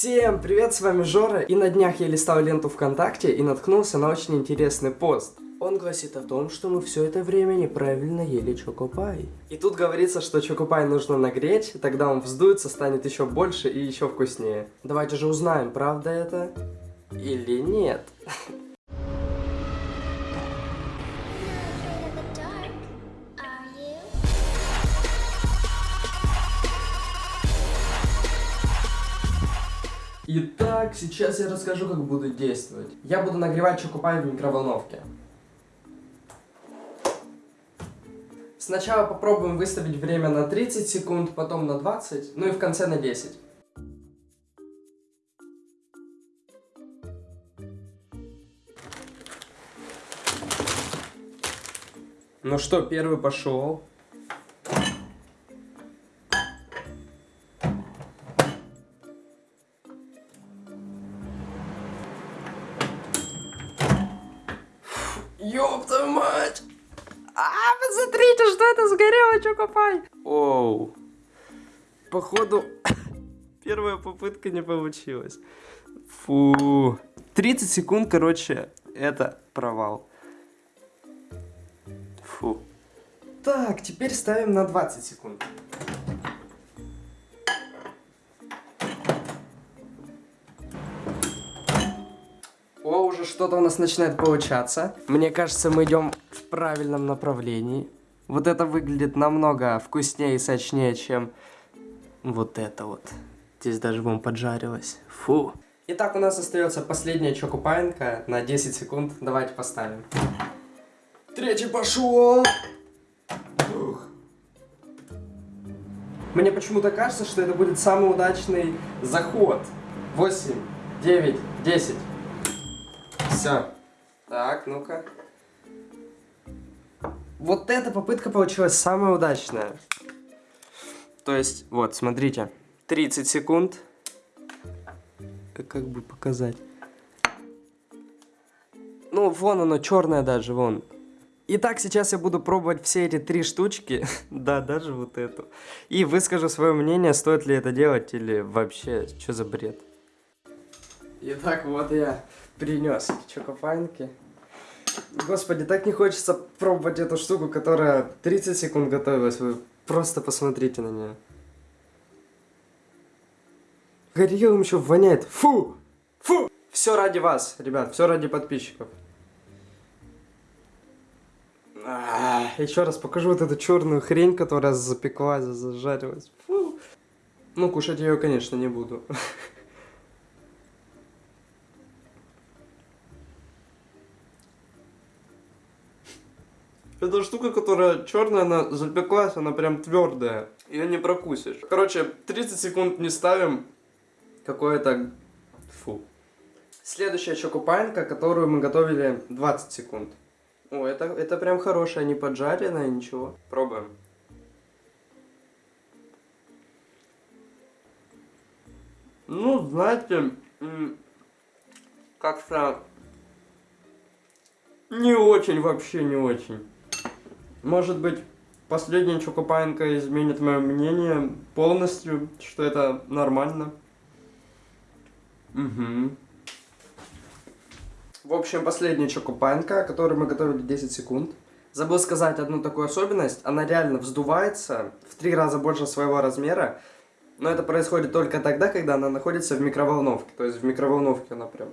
Всем привет, с вами Жора, и на днях я листал ленту ВКонтакте и наткнулся на очень интересный пост. Он гласит о том, что мы все это время неправильно ели чокопай. И тут говорится, что чокопай нужно нагреть, тогда он вздуется, станет еще больше и еще вкуснее. Давайте же узнаем, правда это или нет. Итак, сейчас я расскажу, как буду действовать. Я буду нагревать чокопай в микроволновке. Сначала попробуем выставить время на 30 секунд, потом на 20, ну и в конце на 10. Ну что, первый пошел. Твою мать! А, посмотрите, что это сгорело, чокопай! Оу. Походу, первая попытка не получилась. Фу. 30 секунд, короче, это провал. Фу. Так, теперь ставим на 20 секунд. Уже что-то у нас начинает получаться. Мне кажется, мы идем в правильном направлении. Вот это выглядит намного вкуснее и сочнее, чем вот это вот. Здесь даже вон поджарилось. Фу. Итак, у нас остается последняя чокопаинка на 10 секунд. Давайте поставим. Третий пошел. Ух. Мне почему-то кажется, что это будет самый удачный заход. 8, 9, 10. Все. Так, ну-ка. Вот эта попытка получилась самая удачная. То есть, вот, смотрите. 30 секунд. Как, бы показать? Ну, вон оно, черное даже, вон. Итак, сейчас я буду пробовать все эти три штучки. да, даже вот эту. И выскажу свое мнение, стоит ли это делать или вообще, что за бред. Итак, вот я принес эти чокопайнки. Господи, так не хочется пробовать эту штуку, которая 30 секунд готовилась. Вы просто посмотрите на нее. Горелым еще воняет. Фу! Фу! Все ради вас, ребят, все ради подписчиков. А, Еще раз покажу вот эту черную хрень, которая запеклась, зажарилась. Фу. Ну, кушать я ее, конечно, не буду. Это штука, которая черная, она запеклась, она прям твердая. Ее не прокусишь. Короче, 30 секунд не ставим. Какое-то... Фу. Следующая чокопаинка, которую мы готовили 20 секунд. О, это, это прям хорошая, не поджаренная, ничего. Пробуем. Ну, знаете, как-то не очень, вообще не очень. Может быть, последняя чокопаинка изменит мое мнение полностью, что это нормально. Угу. В общем, последняя чокопаинка, которую мы готовили 10 секунд. Забыл сказать одну такую особенность. Она реально вздувается в три раза больше своего размера. Но это происходит только тогда, когда она находится в микроволновке. То есть в микроволновке она прям...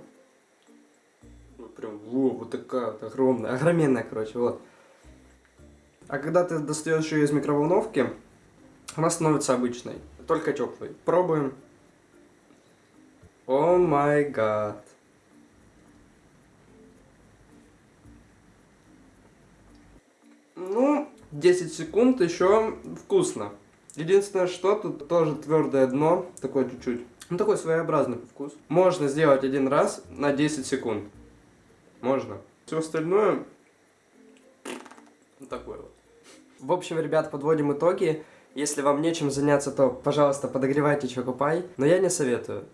ну, Прям, во, вот такая вот огромная, огроменная, короче, вот. А когда ты достаешь ее из микроволновки, она становится обычной, только теплой. Пробуем. О май гад. Ну, 10 секунд еще вкусно. Единственное, что тут тоже твердое дно, такое чуть-чуть. Ну, такой своеобразный вкус. Можно сделать один раз на 10 секунд. Можно. Все остальное... Вот такое вот. В общем, ребят, подводим итоги. Если вам нечем заняться, то, пожалуйста, подогревайте чокопай. Но я не советую.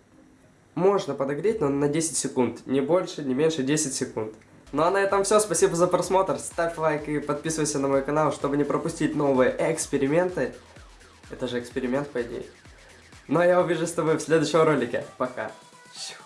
Можно подогреть, но на 10 секунд. Не больше, не меньше 10 секунд. Ну а на этом все. Спасибо за просмотр. Ставь лайк и подписывайся на мой канал, чтобы не пропустить новые эксперименты. Это же эксперимент, по идее. Ну а я увижу с тобой в следующем ролике. Пока. Щу.